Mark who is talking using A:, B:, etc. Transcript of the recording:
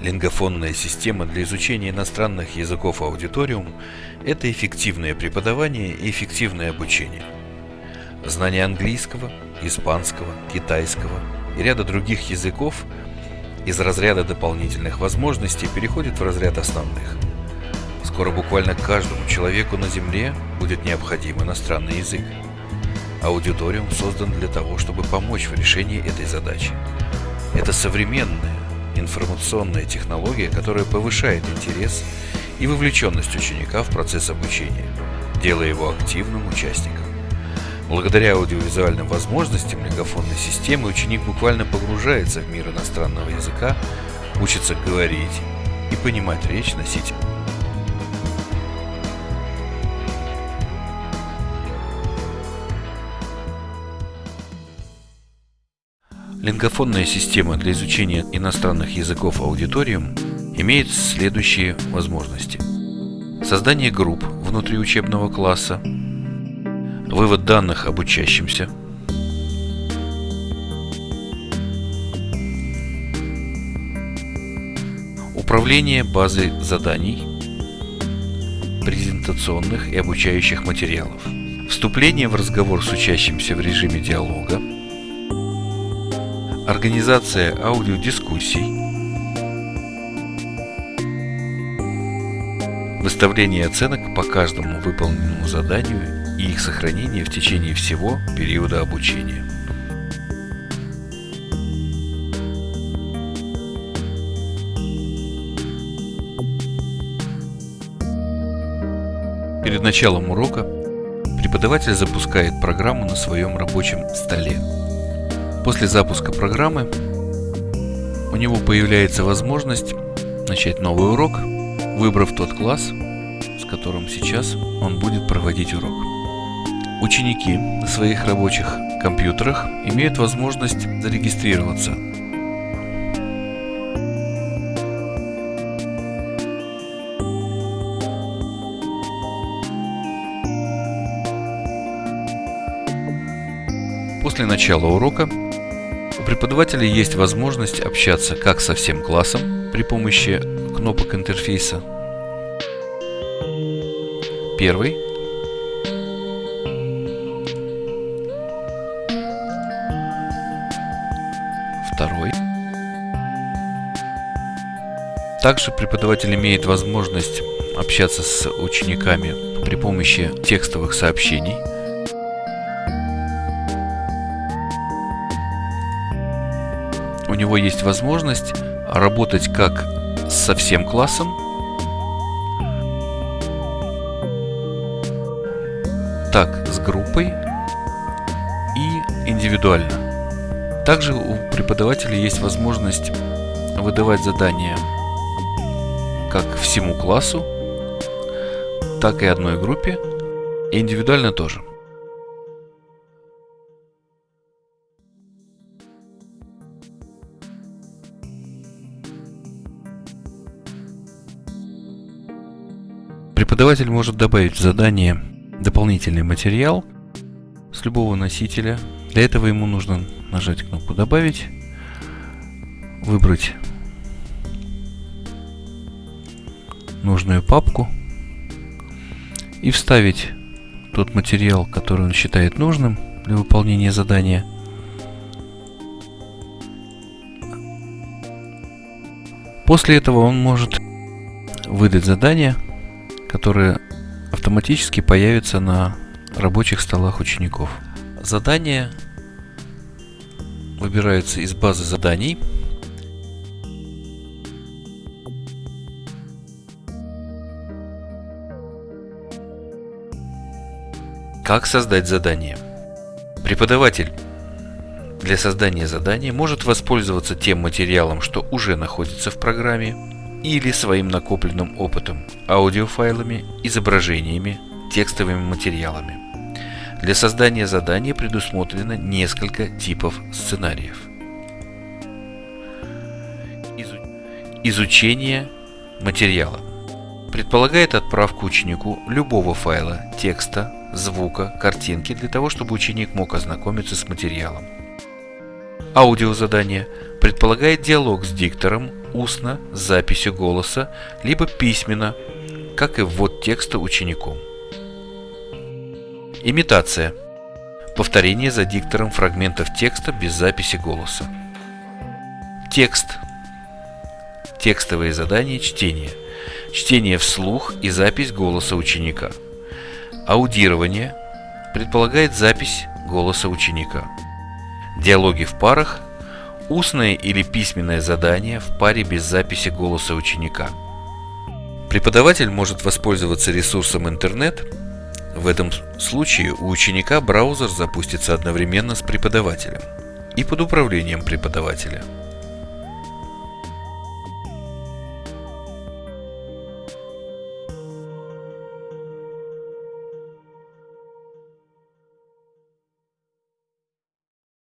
A: Лингофонная система для изучения иностранных языков аудиториум – это эффективное преподавание и эффективное обучение. Знание английского, испанского, китайского и ряда других языков из разряда дополнительных возможностей переходит в разряд основных. Скоро буквально каждому человеку на Земле будет необходим иностранный язык. Аудиториум создан для того, чтобы помочь в решении этой задачи. Это современная, информационная технология, которая повышает интерес и вовлеченность ученика в процесс обучения, делая его активным участником. Благодаря аудиовизуальным возможностям лингофонной системы ученик буквально погружается в мир иностранного языка, учится говорить и понимать речь носителя. Лингофонная система для изучения иностранных языков аудиториум имеет следующие возможности. Создание групп внутри учебного класса, вывод данных об учащимся, управление базой заданий, презентационных и обучающих материалов, вступление в разговор с учащимся в режиме диалога, Организация аудиодискуссий. Выставление оценок по каждому выполненному заданию и их сохранение в течение всего периода обучения. Перед началом урока преподаватель запускает программу на своем рабочем столе. После запуска программы у него появляется возможность начать новый урок, выбрав тот класс, с которым сейчас он будет проводить урок. Ученики на своих рабочих компьютерах имеют возможность зарегистрироваться После начала урока у преподавателя есть возможность общаться как со всем классом при помощи кнопок интерфейса. Первый. Второй. Также преподаватель имеет возможность общаться с учениками при помощи текстовых сообщений – у него есть возможность работать как со всем классом, так с группой и индивидуально. Также у преподавателя есть возможность выдавать задания как всему классу, так и одной группе, и индивидуально тоже. Преподаватель может добавить в задание дополнительный материал с любого носителя. Для этого ему нужно нажать кнопку «Добавить», выбрать нужную папку и вставить тот материал, который он считает нужным для выполнения задания. После этого он может выдать задание – которые автоматически появятся на рабочих столах учеников. Задания выбираются из базы заданий. Как создать задание? Преподаватель для создания задания может воспользоваться тем материалом, что уже находится в программе, или своим накопленным опытом, аудиофайлами, изображениями, текстовыми материалами. Для создания задания предусмотрено несколько типов сценариев. Изучение материала предполагает отправку ученику любого файла, текста, звука, картинки для того, чтобы ученик мог ознакомиться с материалом. Аудиозадание предполагает диалог с диктором устно с записью голоса, либо письменно, как и ввод текста учеником. Имитация. Повторение за диктором фрагментов текста без записи голоса. Текст. Текстовые задания чтения. Чтение вслух и запись голоса ученика. Аудирование предполагает запись голоса ученика. Диалоги в парах – устное или письменное задание в паре без записи голоса ученика. Преподаватель может воспользоваться ресурсом интернет. В этом случае у ученика браузер запустится одновременно с преподавателем и под управлением преподавателя –